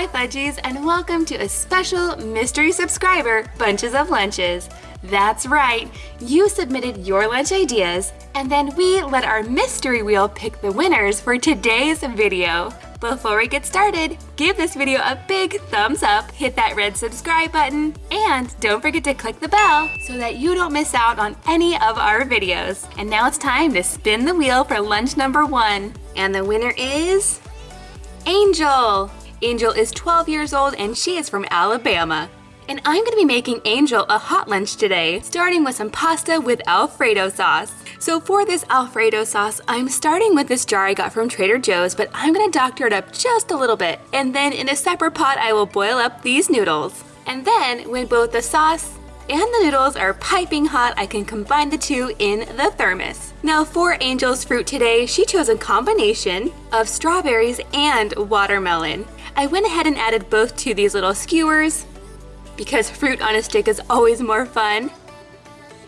Hi Fudgies and welcome to a special mystery subscriber Bunches of Lunches. That's right, you submitted your lunch ideas and then we let our mystery wheel pick the winners for today's video. Before we get started, give this video a big thumbs up, hit that red subscribe button, and don't forget to click the bell so that you don't miss out on any of our videos. And now it's time to spin the wheel for lunch number one. And the winner is... Angel! Angel is 12 years old and she is from Alabama. And I'm gonna be making Angel a hot lunch today, starting with some pasta with Alfredo sauce. So for this Alfredo sauce, I'm starting with this jar I got from Trader Joe's, but I'm gonna doctor it up just a little bit. And then in a separate pot, I will boil up these noodles. And then when both the sauce and the noodles are piping hot, I can combine the two in the thermos. Now for Angel's fruit today, she chose a combination of strawberries and watermelon. I went ahead and added both to these little skewers because fruit on a stick is always more fun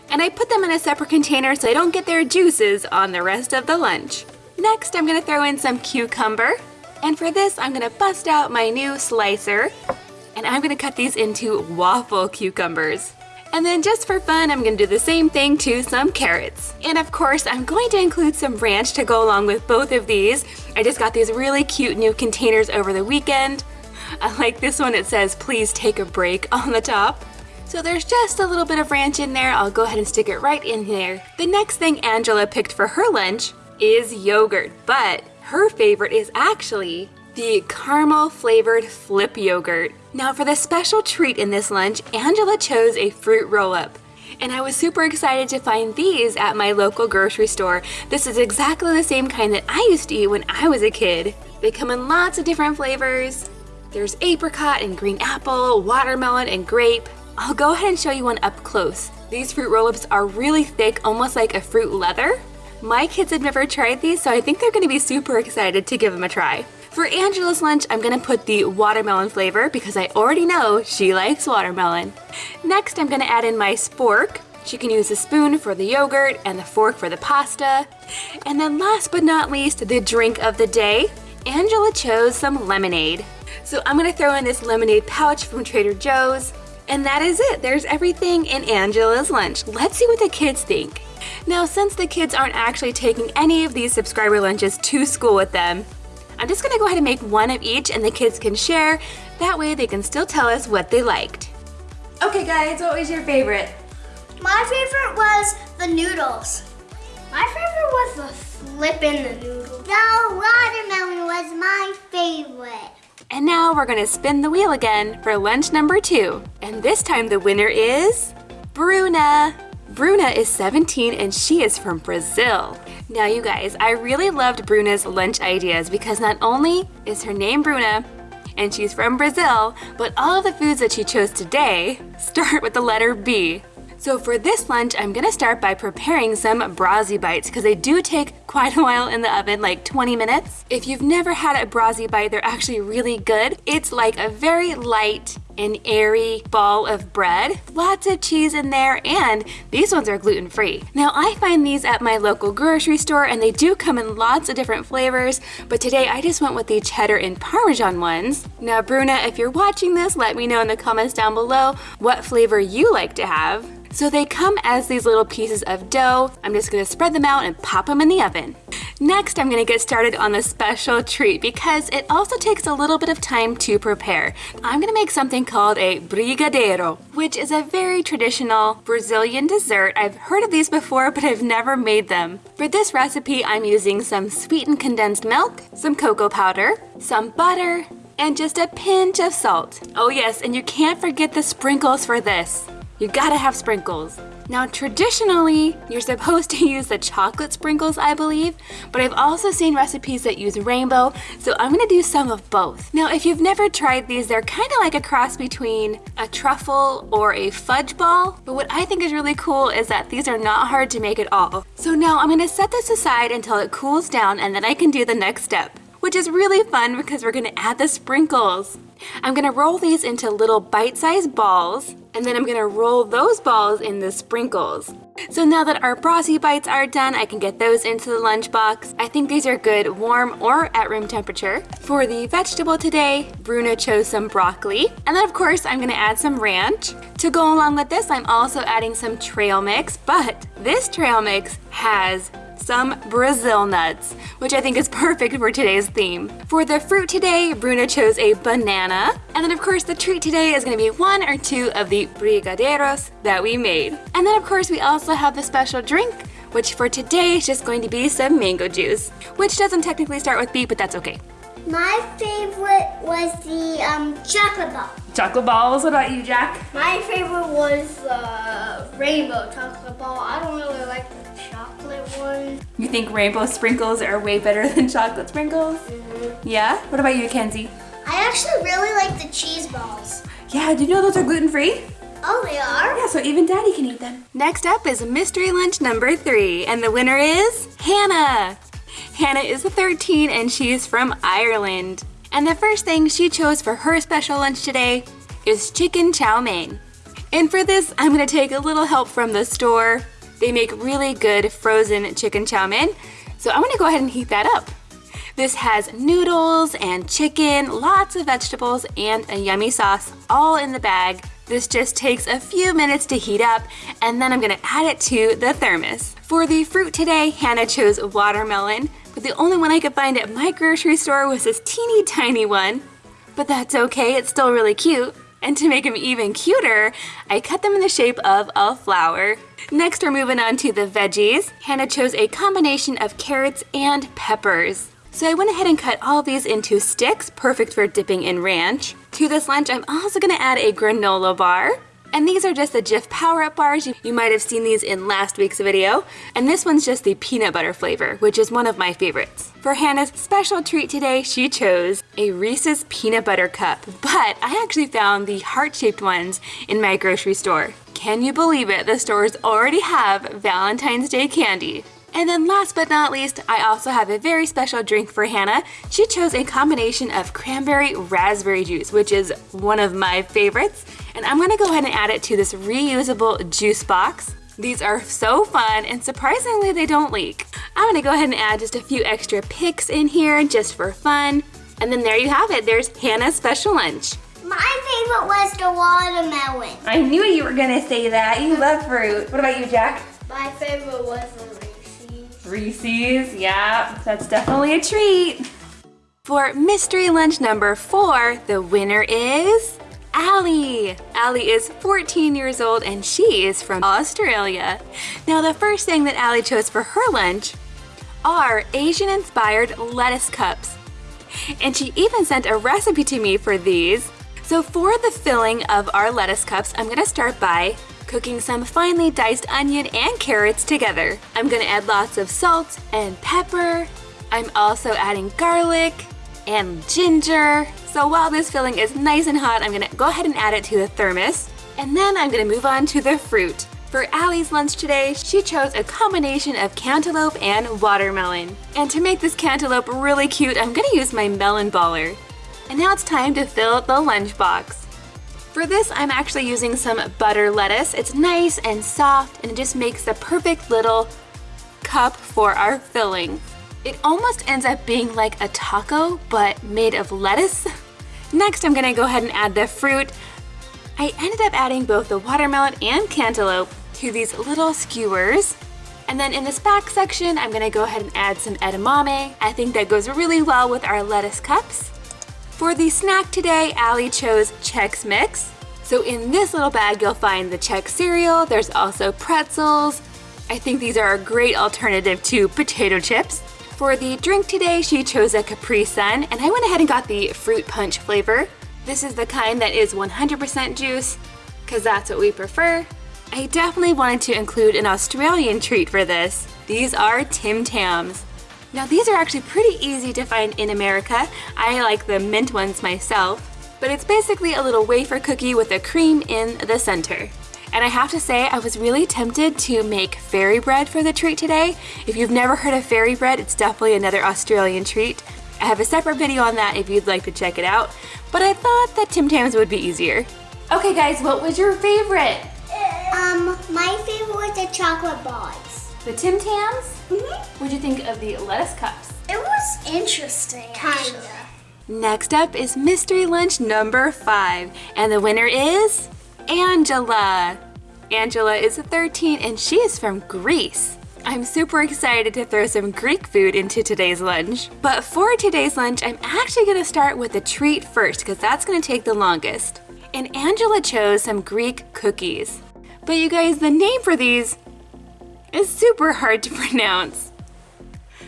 and I put them in a separate container so I don't get their juices on the rest of the lunch. Next, I'm gonna throw in some cucumber. And for this, I'm gonna bust out my new slicer and I'm gonna cut these into waffle cucumbers. And then just for fun, I'm gonna do the same thing to some carrots. And of course, I'm going to include some ranch to go along with both of these. I just got these really cute new containers over the weekend. I like this one, it says, please take a break on the top. So there's just a little bit of ranch in there. I'll go ahead and stick it right in there. The next thing Angela picked for her lunch is yogurt, but her favorite is actually the caramel flavored flip yogurt. Now for the special treat in this lunch, Angela chose a fruit roll-up. And I was super excited to find these at my local grocery store. This is exactly the same kind that I used to eat when I was a kid. They come in lots of different flavors. There's apricot and green apple, watermelon and grape. I'll go ahead and show you one up close. These fruit roll-ups are really thick, almost like a fruit leather. My kids have never tried these, so I think they're gonna be super excited to give them a try. For Angela's lunch, I'm gonna put the watermelon flavor because I already know she likes watermelon. Next, I'm gonna add in my spork. She can use a spoon for the yogurt and the fork for the pasta. And then last but not least, the drink of the day. Angela chose some lemonade. So I'm gonna throw in this lemonade pouch from Trader Joe's. And that is it. There's everything in Angela's lunch. Let's see what the kids think. Now, since the kids aren't actually taking any of these subscriber lunches to school with them, I'm just gonna go ahead and make one of each and the kids can share. That way they can still tell us what they liked. Okay guys, what was your favorite? My favorite was the noodles. My favorite was the flipping the noodles. The watermelon was my favorite. And now we're gonna spin the wheel again for lunch number two. And this time the winner is Bruna. Bruna is 17 and she is from Brazil. Now you guys, I really loved Bruna's lunch ideas because not only is her name Bruna, and she's from Brazil, but all of the foods that she chose today start with the letter B. So for this lunch, I'm gonna start by preparing some Brazi bites because they do take quite a while in the oven, like 20 minutes. If you've never had a Brazi bite, they're actually really good. It's like a very light and airy ball of bread. Lots of cheese in there and these ones are gluten-free. Now I find these at my local grocery store and they do come in lots of different flavors, but today I just went with the cheddar and parmesan ones. Now Bruna, if you're watching this, let me know in the comments down below what flavor you like to have. So they come as these little pieces of dough. I'm just gonna spread them out and pop them in the oven. Next, I'm gonna get started on the special treat because it also takes a little bit of time to prepare. I'm gonna make something called a brigadeiro, which is a very traditional Brazilian dessert. I've heard of these before, but I've never made them. For this recipe, I'm using some sweetened condensed milk, some cocoa powder, some butter, and just a pinch of salt. Oh yes, and you can't forget the sprinkles for this. You gotta have sprinkles. Now traditionally, you're supposed to use the chocolate sprinkles, I believe, but I've also seen recipes that use rainbow, so I'm gonna do some of both. Now if you've never tried these, they're kinda like a cross between a truffle or a fudge ball, but what I think is really cool is that these are not hard to make at all. So now I'm gonna set this aside until it cools down and then I can do the next step which is really fun because we're gonna add the sprinkles. I'm gonna roll these into little bite-sized balls, and then I'm gonna roll those balls in the sprinkles. So now that our Brazi bites are done, I can get those into the lunchbox. I think these are good warm or at room temperature. For the vegetable today, Bruna chose some broccoli. And then of course, I'm gonna add some ranch. To go along with this, I'm also adding some trail mix, but this trail mix has some Brazil nuts, which I think is perfect for today's theme. For the fruit today, Bruna chose a banana. And then of course the treat today is gonna be one or two of the brigadeiros that we made. And then of course we also have the special drink, which for today is just going to be some mango juice, which doesn't technically start with B, but that's okay. My favorite was the um, chocolate ball. Chocolate balls, what about you, Jack? My favorite was the uh, rainbow chocolate ball. I don't really like the chocolate one. You think rainbow sprinkles are way better than chocolate sprinkles? Mm -hmm. Yeah? What about you, Kenzie? I actually really like the cheese balls. Yeah, do you know those are gluten-free? Oh, they are? Yeah, so even Daddy can eat them. Next up is mystery lunch number three, and the winner is Hannah. Hannah is 13 and she's from Ireland. And the first thing she chose for her special lunch today is chicken chow mein. And for this, I'm gonna take a little help from the store. They make really good frozen chicken chow mein. So I'm gonna go ahead and heat that up. This has noodles and chicken, lots of vegetables, and a yummy sauce all in the bag. This just takes a few minutes to heat up, and then I'm gonna add it to the thermos. For the fruit today, Hannah chose watermelon, but the only one I could find at my grocery store was this teeny tiny one. But that's okay, it's still really cute. And to make them even cuter, I cut them in the shape of a flower. Next, we're moving on to the veggies. Hannah chose a combination of carrots and peppers. So I went ahead and cut all these into sticks, perfect for dipping in ranch. To this lunch, I'm also gonna add a granola bar. And these are just the Jif Power Up bars. You might have seen these in last week's video. And this one's just the peanut butter flavor, which is one of my favorites. For Hannah's special treat today, she chose a Reese's Peanut Butter Cup. But I actually found the heart-shaped ones in my grocery store. Can you believe it? The stores already have Valentine's Day candy. And then last but not least, I also have a very special drink for Hannah. She chose a combination of cranberry raspberry juice, which is one of my favorites. And I'm gonna go ahead and add it to this reusable juice box. These are so fun and surprisingly they don't leak. I'm gonna go ahead and add just a few extra picks in here just for fun. And then there you have it, there's Hannah's special lunch. My favorite was the watermelon. I knew you were gonna say that, you love fruit. What about you, Jack? My favorite was the Reese's, Reese's, yeah, that's definitely a treat. For mystery lunch number four, the winner is Allie. Allie is 14 years old and she is from Australia. Now the first thing that Allie chose for her lunch are Asian-inspired lettuce cups. And she even sent a recipe to me for these. So for the filling of our lettuce cups, I'm gonna start by cooking some finely diced onion and carrots together. I'm gonna add lots of salt and pepper. I'm also adding garlic and ginger. So while this filling is nice and hot, I'm gonna go ahead and add it to the thermos. And then I'm gonna move on to the fruit. For Allie's lunch today, she chose a combination of cantaloupe and watermelon. And to make this cantaloupe really cute, I'm gonna use my melon baller. And now it's time to fill the lunchbox. For this, I'm actually using some butter lettuce. It's nice and soft and it just makes the perfect little cup for our filling. It almost ends up being like a taco, but made of lettuce. Next, I'm gonna go ahead and add the fruit. I ended up adding both the watermelon and cantaloupe to these little skewers. And then in this back section, I'm gonna go ahead and add some edamame. I think that goes really well with our lettuce cups. For the snack today, Allie chose Chex Mix. So in this little bag, you'll find the Chex cereal. There's also pretzels. I think these are a great alternative to potato chips. For the drink today, she chose a Capri Sun, and I went ahead and got the fruit punch flavor. This is the kind that is 100% juice, because that's what we prefer. I definitely wanted to include an Australian treat for this. These are Tim Tams. Now these are actually pretty easy to find in America. I like the mint ones myself, but it's basically a little wafer cookie with a cream in the center. And I have to say, I was really tempted to make fairy bread for the treat today. If you've never heard of fairy bread, it's definitely another Australian treat. I have a separate video on that if you'd like to check it out, but I thought that Tim Tams would be easier. Okay guys, what was your favorite? Um, my favorite was the chocolate bars. The Tim Tams? Mm-hmm. What'd you think of the lettuce cups? It was interesting, Kinda. Next up is mystery lunch number five, and the winner is Angela. Angela is 13 and she is from Greece. I'm super excited to throw some Greek food into today's lunch. But for today's lunch, I'm actually gonna start with the treat first because that's gonna take the longest. And Angela chose some Greek cookies. But you guys, the name for these is super hard to pronounce.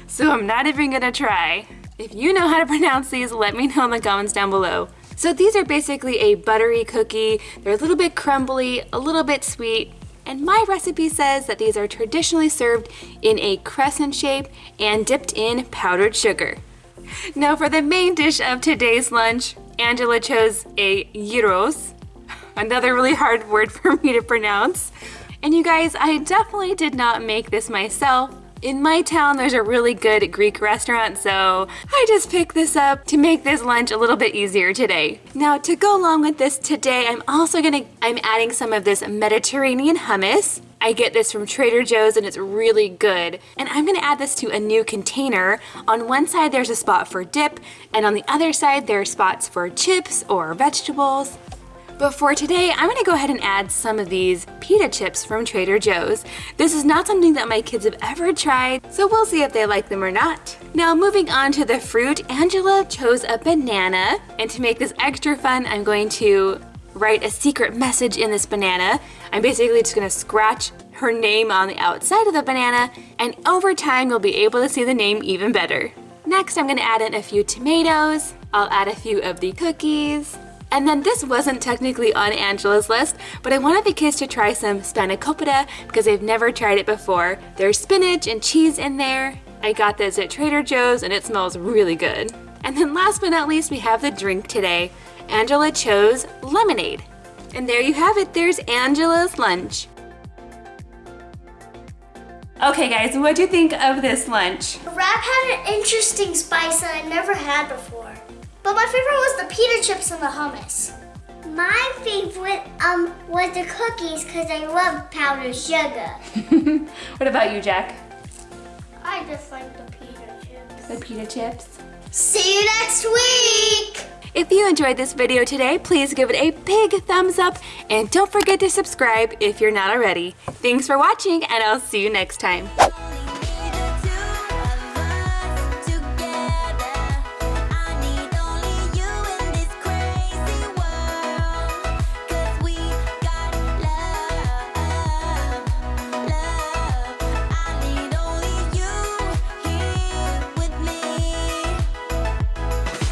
So I'm not even gonna try. If you know how to pronounce these, let me know in the comments down below. So these are basically a buttery cookie. They're a little bit crumbly, a little bit sweet, and my recipe says that these are traditionally served in a crescent shape and dipped in powdered sugar. Now for the main dish of today's lunch, Angela chose a gyros, another really hard word for me to pronounce. And you guys, I definitely did not make this myself. In my town, there's a really good Greek restaurant, so I just picked this up to make this lunch a little bit easier today. Now, to go along with this today, I'm also gonna, I'm adding some of this Mediterranean hummus. I get this from Trader Joe's and it's really good. And I'm gonna add this to a new container. On one side, there's a spot for dip, and on the other side, there are spots for chips or vegetables. But for today, I'm gonna go ahead and add some of these pita chips from Trader Joe's. This is not something that my kids have ever tried, so we'll see if they like them or not. Now moving on to the fruit, Angela chose a banana, and to make this extra fun, I'm going to write a secret message in this banana. I'm basically just gonna scratch her name on the outside of the banana, and over time you'll be able to see the name even better. Next, I'm gonna add in a few tomatoes. I'll add a few of the cookies, and then this wasn't technically on Angela's list, but I wanted the kids to try some spanakopita because they've never tried it before. There's spinach and cheese in there. I got this at Trader Joe's and it smells really good. And then last but not least, we have the drink today. Angela chose lemonade. And there you have it, there's Angela's lunch. Okay guys, what do you think of this lunch? Wrap had an interesting spice that I never had before. But my favorite was the pita chips and the hummus. My favorite um was the cookies because I love powdered sugar. what about you, Jack? I just like the pita chips. The pita chips? See you next week! If you enjoyed this video today, please give it a big thumbs up and don't forget to subscribe if you're not already. Thanks for watching and I'll see you next time.